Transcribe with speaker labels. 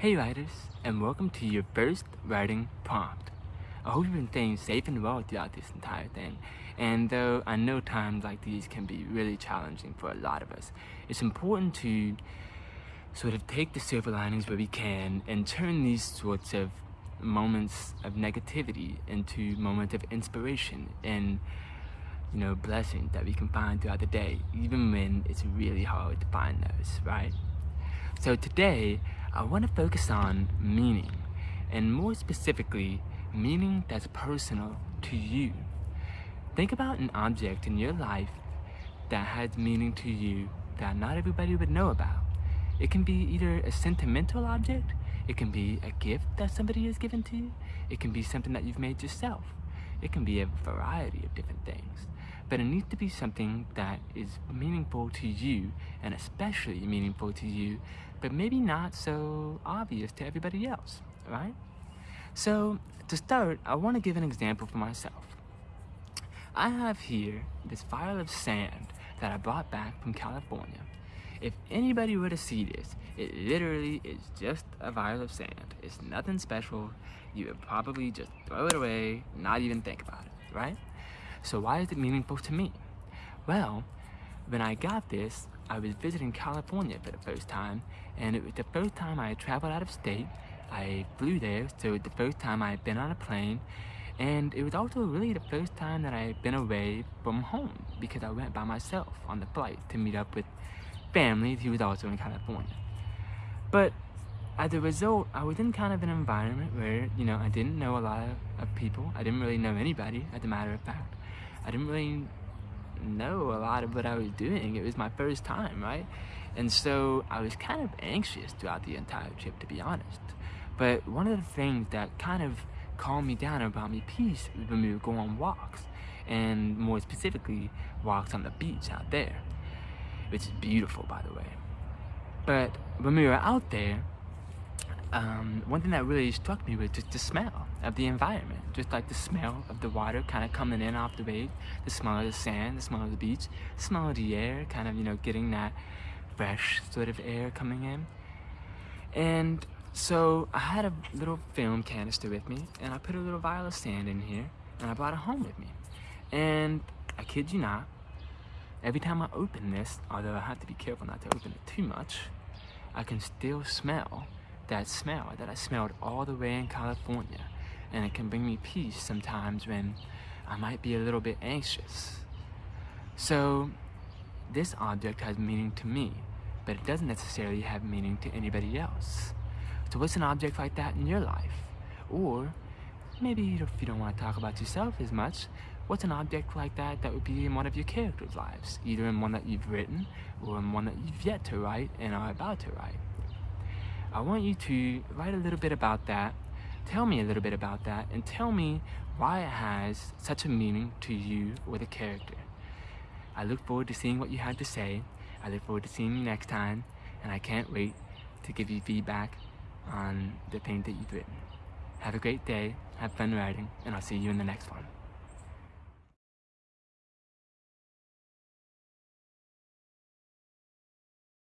Speaker 1: Hey writers, and welcome to your first writing prompt. I hope you've been staying safe and well throughout this entire thing. And though I know times like these can be really challenging for a lot of us, it's important to sort of take the silver linings where we can and turn these sorts of moments of negativity into moments of inspiration and you know blessings that we can find throughout the day even when it's really hard to find those right so today I want to focus on meaning, and more specifically, meaning that's personal to you. Think about an object in your life that has meaning to you that not everybody would know about. It can be either a sentimental object, it can be a gift that somebody has given to you, it can be something that you've made yourself. It can be a variety of different things. But it needs to be something that is meaningful to you and especially meaningful to you, but maybe not so obvious to everybody else, right? So to start, I want to give an example for myself. I have here this vial of sand that I brought back from California. If anybody were to see this, it literally is just a vial of sand. It's nothing special. You would probably just throw it away, not even think about it, right? So why is it meaningful to me? Well, when I got this, I was visiting California for the first time, and it was the first time I traveled out of state. I flew there, so it was the first time I had been on a plane, and it was also really the first time that I had been away from home because I went by myself on the flight to meet up with family who was also in California. But as a result, I was in kind of an environment where, you know, I didn't know a lot of, of people. I didn't really know anybody, as a matter of fact. I didn't really know a lot of what I was doing. It was my first time, right? And so I was kind of anxious throughout the entire trip, to be honest. But one of the things that kind of calmed me down and brought me peace was when we would go on walks. And more specifically, walks on the beach out there which is beautiful by the way. But when we were out there, um, one thing that really struck me was just the smell of the environment. Just like the smell of the water kind of coming in off the wave, the smell of the sand, the smell of the beach, the smell of the air, kind of, you know, getting that fresh sort of air coming in. And so I had a little film canister with me and I put a little vial of sand in here and I brought it home with me. And I kid you not, Every time I open this, although I have to be careful not to open it too much, I can still smell that smell that I smelled all the way in California. And it can bring me peace sometimes when I might be a little bit anxious. So this object has meaning to me, but it doesn't necessarily have meaning to anybody else. So what's an object like that in your life? Or maybe if you don't want to talk about yourself as much, what's an object like that that would be in one of your characters' lives, either in one that you've written or in one that you've yet to write and are about to write. I want you to write a little bit about that, tell me a little bit about that, and tell me why it has such a meaning to you or the character. I look forward to seeing what you had to say. I look forward to seeing you next time, and I can't wait to give you feedback on the thing that you've written. Have a great day, have fun writing, and I'll see you in the next one.